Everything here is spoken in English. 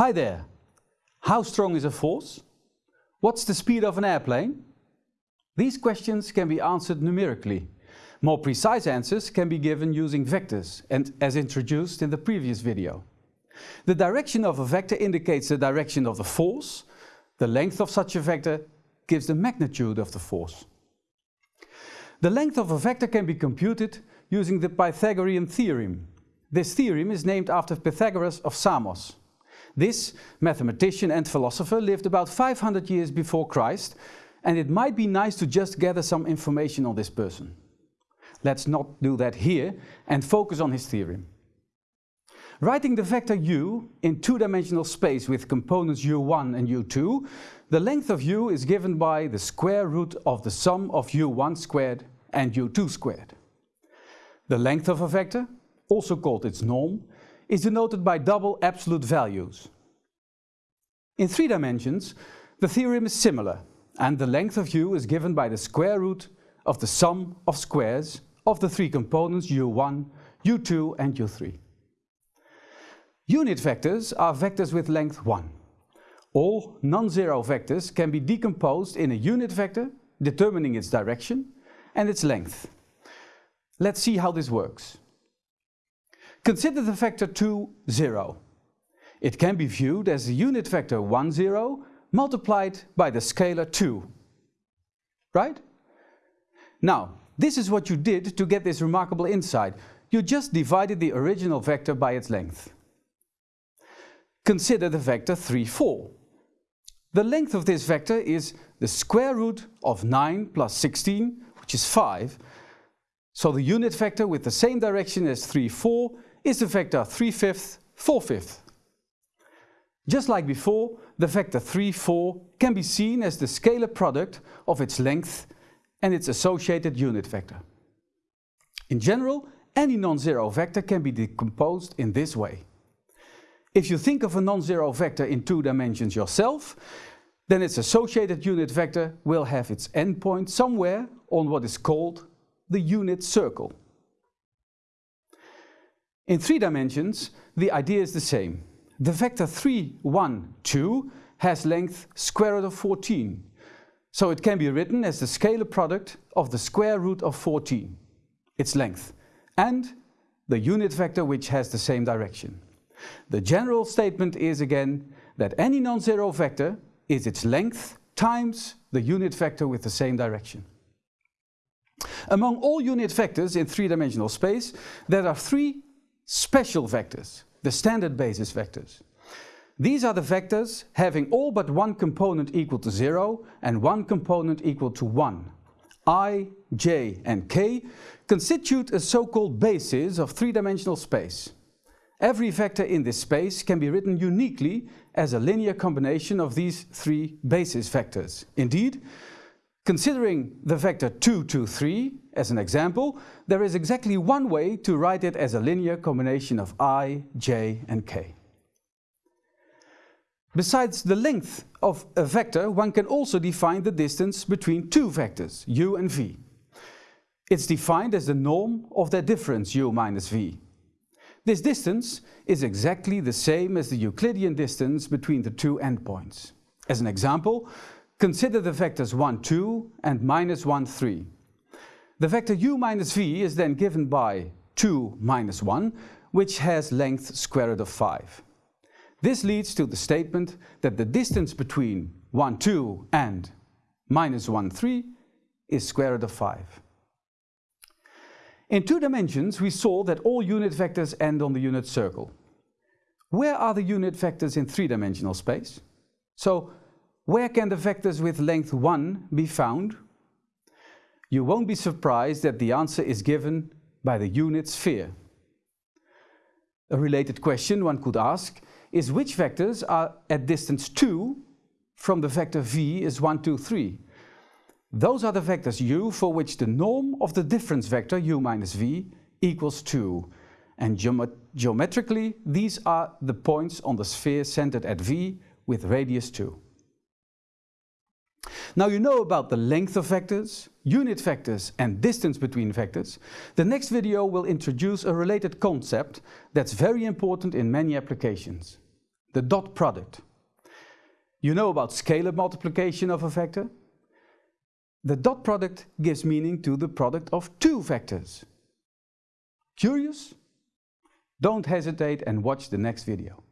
Hi there. How strong is a force? What's the speed of an airplane? These questions can be answered numerically. More precise answers can be given using vectors and as introduced in the previous video. The direction of a vector indicates the direction of the force. The length of such a vector gives the magnitude of the force. The length of a vector can be computed using the Pythagorean theorem. This theorem is named after Pythagoras of Samos. This mathematician and philosopher lived about 500 years before Christ and it might be nice to just gather some information on this person. Let's not do that here and focus on his theorem. Writing the vector u in two-dimensional space with components u1 and u2, the length of u is given by the square root of the sum of u1 squared and u2 squared. The length of a vector, also called its norm, is denoted by double absolute values. In three dimensions, the theorem is similar, and the length of u is given by the square root of the sum of squares of the three components u1, u2 and u3. Unit vectors are vectors with length 1. All non-zero vectors can be decomposed in a unit vector determining its direction and its length. Let's see how this works. Consider the vector 2, 0. It can be viewed as the unit vector 1, 0 multiplied by the scalar 2. Right? Now, this is what you did to get this remarkable insight. You just divided the original vector by its length. Consider the vector 3, 4. The length of this vector is the square root of 9 plus 16, which is 5. So the unit vector with the same direction as 3, 4 is the vector 3 fifths, 4 fifths. Just like before, the vector 3, 4 can be seen as the scalar product of its length and its associated unit vector. In general, any non-zero vector can be decomposed in this way. If you think of a non-zero vector in two dimensions yourself, then its associated unit vector will have its endpoint somewhere on what is called the unit circle. In three dimensions, the idea is the same. The vector 3, 1, 2 has length square root of 14. So it can be written as the scalar product of the square root of 14, its length, and the unit vector which has the same direction. The general statement is again that any non-zero vector is its length times the unit vector with the same direction. Among all unit vectors in three-dimensional space, there are three special vectors, the standard basis vectors. These are the vectors having all but one component equal to 0 and one component equal to 1. i, j and k constitute a so-called basis of three-dimensional space. Every vector in this space can be written uniquely as a linear combination of these three basis vectors. Indeed, considering the vector 2, 2, 3 as an example, there is exactly one way to write it as a linear combination of i, j and k. Besides the length of a vector, one can also define the distance between two vectors, u and v. It's defined as the norm of their difference, u minus v. This distance is exactly the same as the Euclidean distance between the two endpoints. As an example, consider the vectors 1, 2 and minus 1, 3. The vector u minus v is then given by 2 minus 1, which has length square root of 5. This leads to the statement that the distance between 1, 2 and minus 1, 3 is square root of 5. In two dimensions, we saw that all unit vectors end on the unit circle. Where are the unit vectors in three-dimensional space? So, where can the vectors with length 1 be found you won't be surprised that the answer is given by the unit sphere. A related question one could ask is which vectors are at distance 2 from the vector v is 1, 2, 3. Those are the vectors u for which the norm of the difference vector u minus v equals 2. And geometrically, these are the points on the sphere centered at v with radius 2. Now you know about the length of vectors, unit vectors and distance between vectors. The next video will introduce a related concept that's very important in many applications. the dot product. You know about scalar multiplication of a vector? The dot product gives meaning to the product of two vectors. Curious? Don't hesitate and watch the next video.